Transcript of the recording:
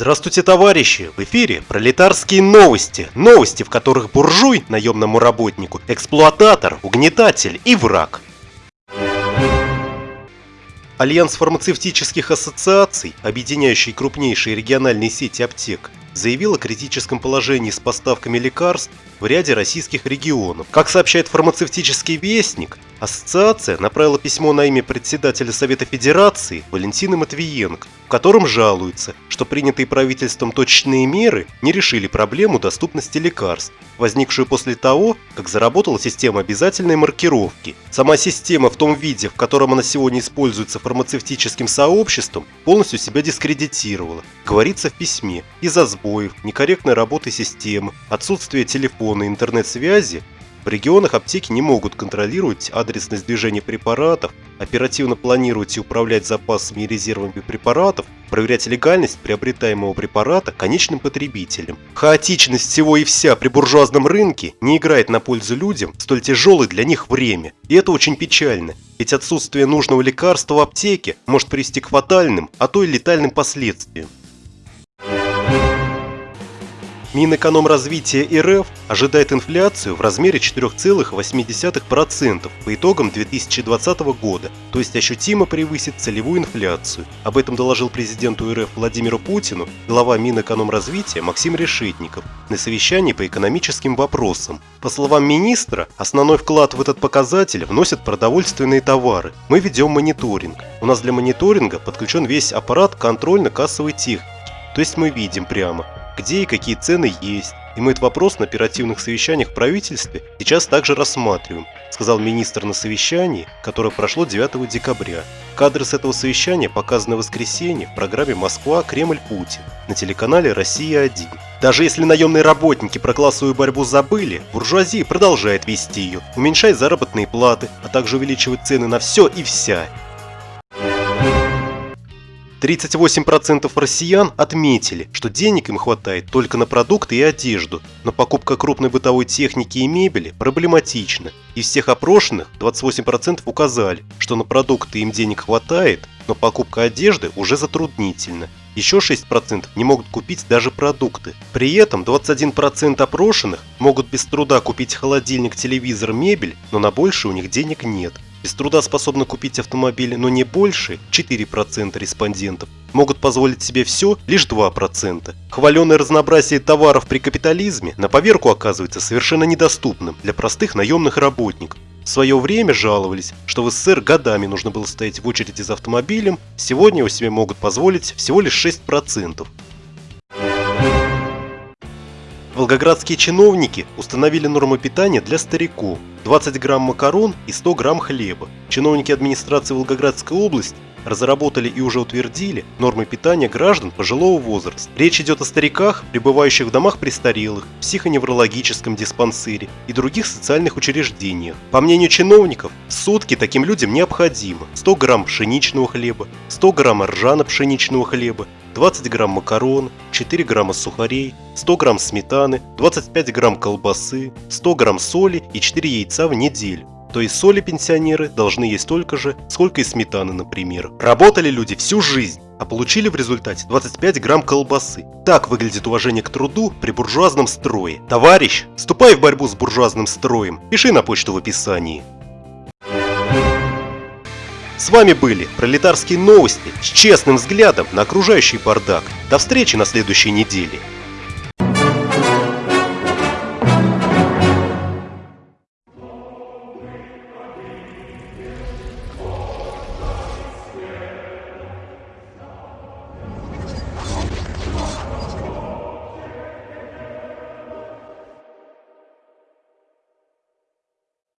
Здравствуйте, товарищи! В эфире пролетарские новости. Новости, в которых буржуй, наемному работнику, эксплуататор, угнетатель и враг. Альянс фармацевтических ассоциаций, объединяющий крупнейшие региональные сети аптек, заявил о критическом положении с поставками лекарств в ряде российских регионов. Как сообщает фармацевтический вестник, ассоциация направила письмо на имя председателя Совета Федерации Валентины Матвиенко, в котором жалуются, что принятые правительством точечные меры не решили проблему доступности лекарств, возникшую после того, как заработала система обязательной маркировки. Сама система в том виде, в котором она сегодня используется фармацевтическим сообществом, полностью себя дискредитировала, говорится в письме, из-за сбоев, некорректной работы системы, отсутствия телефона и интернет-связи в регионах аптеки не могут контролировать адресность движения препаратов, оперативно планировать и управлять запасами и резервами препаратов, проверять легальность приобретаемого препарата конечным потребителем. Хаотичность всего и вся при буржуазном рынке не играет на пользу людям в столь тяжелое для них время. И это очень печально, ведь отсутствие нужного лекарства в аптеке может привести к фатальным, а то и летальным последствиям. Минэкономразвития РФ ожидает инфляцию в размере 4,8% по итогам 2020 года, то есть ощутимо превысит целевую инфляцию. Об этом доложил президенту РФ Владимиру Путину глава Минэкономразвития Максим Решетников на совещании по экономическим вопросам. По словам министра, основной вклад в этот показатель вносят продовольственные товары. Мы ведем мониторинг. У нас для мониторинга подключен весь аппарат контрольно-кассовой техники. То есть мы видим прямо, где и какие цены есть. И мы этот вопрос на оперативных совещаниях в правительстве сейчас также рассматриваем, сказал министр на совещании, которое прошло 9 декабря. Кадры с этого совещания показаны в воскресенье в программе «Москва. Кремль. Путин» на телеканале «Россия-1». Даже если наемные работники про классовую борьбу забыли, буржуазия продолжает вести ее, уменьшать заработные платы, а также увеличивать цены на все и вся. 38% россиян отметили, что денег им хватает только на продукты и одежду, но покупка крупной бытовой техники и мебели проблематична. Из всех опрошенных 28% указали, что на продукты им денег хватает, но покупка одежды уже затруднительна. Еще 6% не могут купить даже продукты. При этом 21% опрошенных могут без труда купить холодильник, телевизор, мебель, но на больше у них денег нет. Без труда способны купить автомобили, но не больше 4% респондентов. Могут позволить себе все лишь 2%. Хваленое разнообразие товаров при капитализме на поверку оказывается совершенно недоступным для простых наемных работников. В свое время жаловались, что в СССР годами нужно было стоять в очереди за автомобилем, сегодня у себе могут позволить всего лишь 6%. Волгоградские чиновники установили нормы питания для стариков. 20 грамм макарон и 100 грамм хлеба. Чиновники администрации Волгоградской области разработали и уже утвердили нормы питания граждан пожилого возраста. Речь идет о стариках, пребывающих в домах престарелых, психоневрологическом диспансере и других социальных учреждениях. По мнению чиновников, сутки таким людям необходимо 100 грамм пшеничного хлеба, 100 грамм ржано-пшеничного хлеба, 20 грамм макарон, 4 грамма сухарей, 100 грамм сметаны, 25 грамм колбасы, 100 грамм соли и 4 яйца в неделю. То есть соли пенсионеры должны есть столько же, сколько и сметаны, например. Работали люди всю жизнь, а получили в результате 25 грамм колбасы. Так выглядит уважение к труду при буржуазном строе. Товарищ, вступай в борьбу с буржуазным строем, пиши на почту в описании. С вами были пролетарские новости с честным взглядом на окружающий бардак. До встречи на следующей неделе.